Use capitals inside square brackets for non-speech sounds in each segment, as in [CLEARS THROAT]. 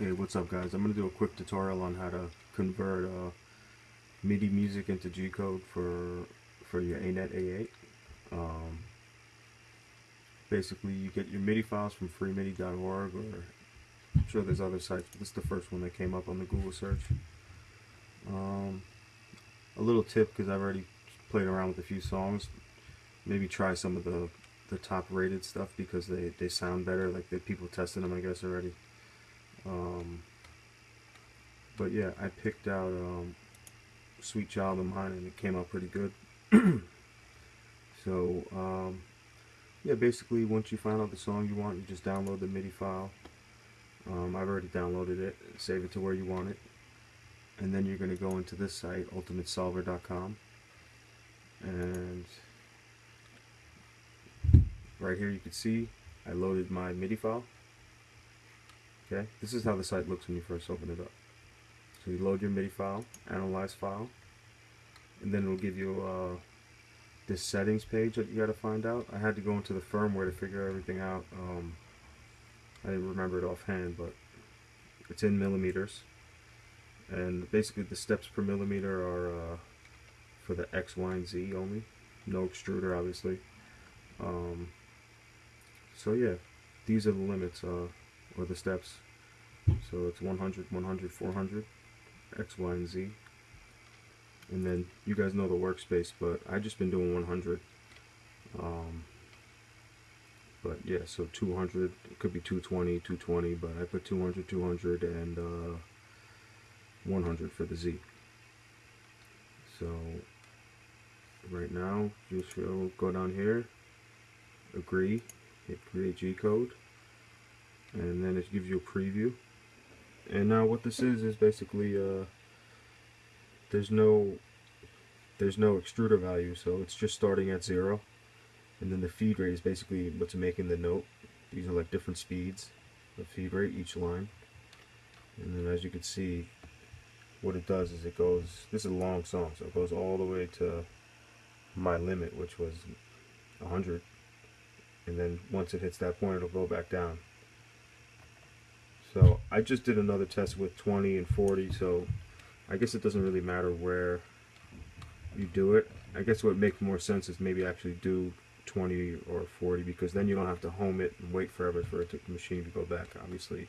Hey, what's up guys? I'm going to do a quick tutorial on how to convert uh, MIDI music into G-code for for your ANET A8. Um, basically, you get your MIDI files from freemidi.org or I'm sure there's other sites, but this is the first one that came up on the Google search. Um, a little tip, because I've already played around with a few songs, maybe try some of the, the top rated stuff because they, they sound better, like the people testing them I guess already. Um, but yeah, I picked out um, Sweet Child of Mine and it came out pretty good. [CLEARS THROAT] so, um, yeah, basically once you find out the song you want, you just download the MIDI file. Um, I've already downloaded it, save it to where you want it. And then you're going to go into this site, ultimatesolver.com. And right here you can see I loaded my MIDI file. Okay, this is how the site looks when you first open it up. So you load your MIDI file, analyze file, and then it'll give you uh, this settings page that you got to find out. I had to go into the firmware to figure everything out. Um, I didn't remember it offhand, but it's in millimeters. And basically the steps per millimeter are uh, for the X, Y, and Z only. No extruder, obviously. Um, so yeah, these are the limits. Uh, or the steps. So it's 100, 100, 400, X, Y, and Z. And then you guys know the workspace, but I just been doing 100. Um, but yeah, so 200, it could be 220, 220, but I put 200, 200, and uh, 100 for the Z. So right now, just go down here, agree, hit create G code and then it gives you a preview. And now what this is is basically uh, there's no there's no extruder value. So it's just starting at zero. And then the feed rate is basically what's making the note. These are like different speeds of feed rate each line. And then as you can see what it does is it goes this is a long song so it goes all the way to my limit which was 100 and then once it hits that point it'll go back down I just did another test with 20 and 40, so I guess it doesn't really matter where you do it. I guess what makes more sense is maybe actually do 20 or 40 because then you don't have to home it and wait forever for it to, the machine to go back. Obviously,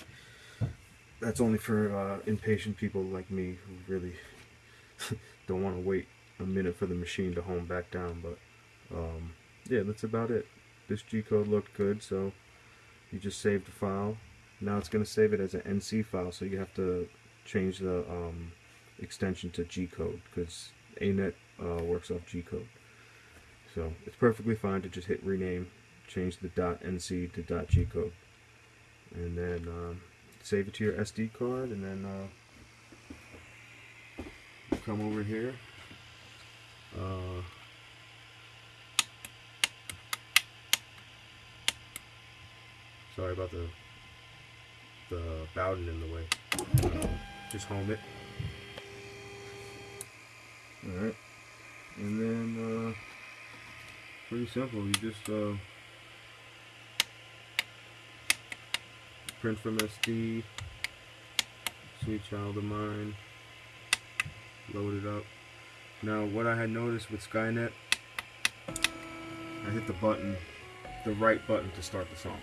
that's only for uh, impatient people like me who really [LAUGHS] don't want to wait a minute for the machine to home back down. But um, yeah, that's about it. This G code looked good, so you just saved the file now it's going to save it as an NC file, so you have to change the um, extension to G-code because ANET uh, works off G-code. So it's perfectly fine to just hit rename, change the .nc to .g-code, and then um, save it to your SD card, and then uh, come over here. Uh, sorry about the the Bowden in the way. Uh, just home it. Alright. And then, uh, pretty simple. You just, uh, print from SD, Sweet Child of Mine, load it up. Now, what I had noticed with Skynet, I hit the button, the right button to start the song.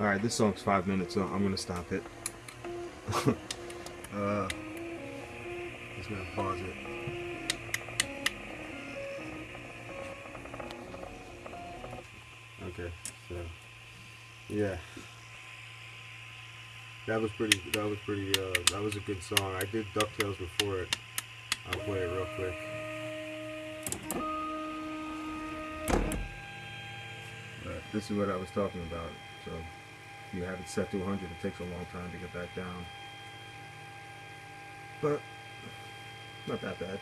Alright, this song's five minutes, so I'm gonna stop it. [LAUGHS] uh, just gonna pause it. Okay, so yeah, that was pretty. That was pretty. Uh, that was a good song. I did Ducktales before it. I'll play it real quick. But this is what I was talking about. So you have it set to 100, it takes a long time to get back down. But not that bad.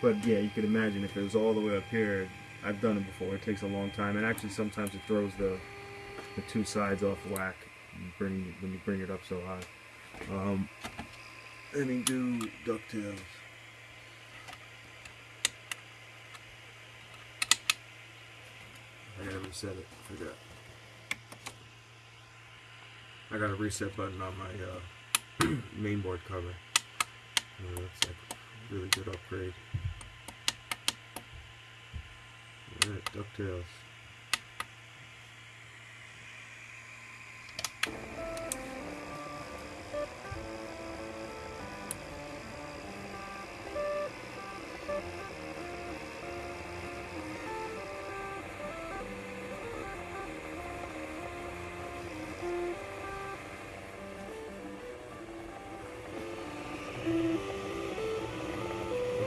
But yeah, you could imagine if it was all the way up here. I've done it before. It takes a long time, and actually sometimes it throws the the two sides off whack. When you bring when you bring it up so high. Um, let me do Ducktales. I gotta reset it. Forgot. I got a reset button on my uh, [CLEARS THROAT] mainboard cover. Uh, that's a really good upgrade. Alright, DuckTales.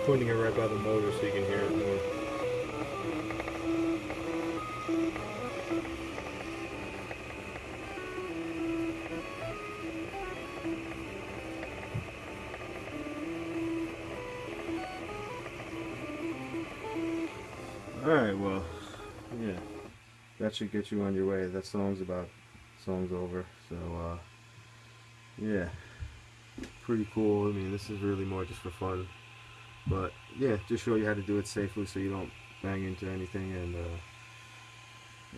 I'm it right by the motor so you can hear it more. Alright, well, yeah. That should get you on your way. That song's about, song's over. So, uh, yeah. Pretty cool. I mean, this is really more just for fun. But yeah, just show you how to do it safely so you don't bang into anything and uh,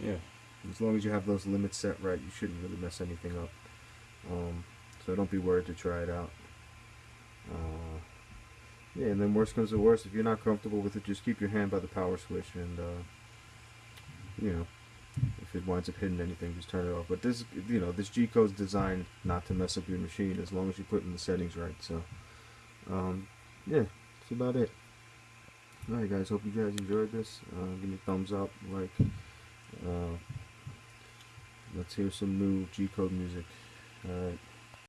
Yeah. As long as you have those limits set right, you shouldn't really mess anything up. Um, so don't be worried to try it out. Uh, yeah, and then worst comes to worst, if you're not comfortable with it, just keep your hand by the power switch and, uh, you know, if it winds up hitting anything, just turn it off. But this, you know, this G code's designed not to mess up your machine as long as you put in the settings right. So, um, yeah, that's about it. Alright, guys, hope you guys enjoyed this. Uh, give me a thumbs up, like, uh, let's hear some new G code music. Alright.